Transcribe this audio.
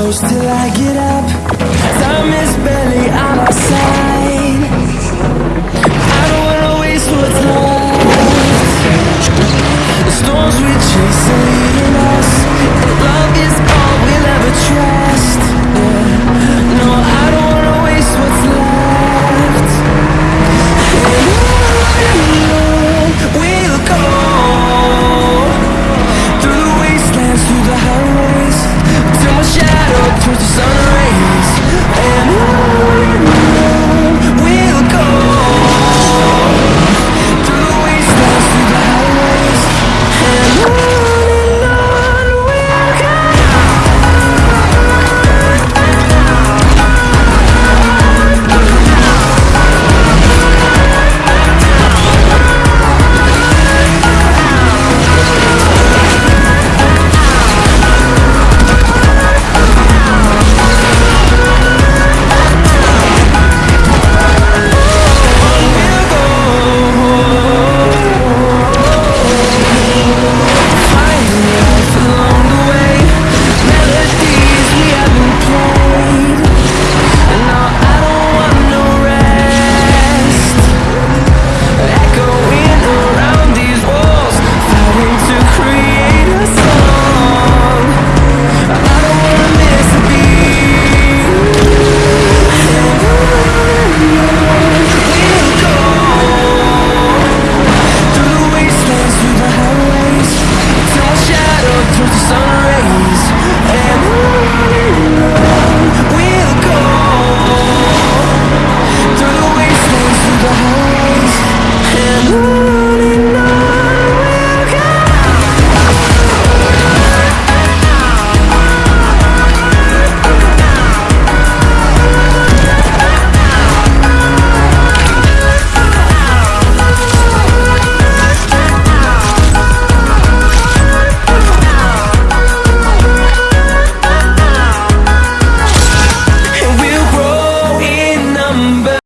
close till I get up.